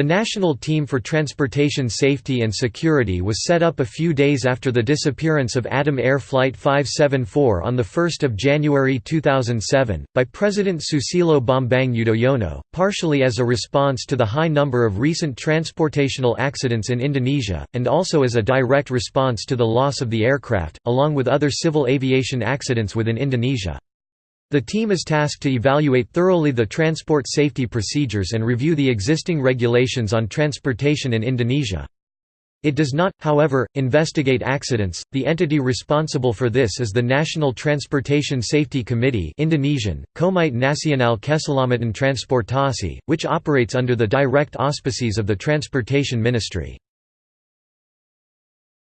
The National Team for Transportation Safety and Security was set up a few days after the disappearance of Adam Air Flight 574 on 1 January 2007, by President Susilo Bambang Yudhoyono, partially as a response to the high number of recent transportational accidents in Indonesia, and also as a direct response to the loss of the aircraft, along with other civil aviation accidents within Indonesia. The team is tasked to evaluate thoroughly the transport safety procedures and review the existing regulations on transportation in Indonesia. It does not, however, investigate accidents. The entity responsible for this is the National Transportation Safety Committee (Indonesian: Komite Nasional Keselamatan Transportasi), which operates under the direct auspices of the Transportation Ministry.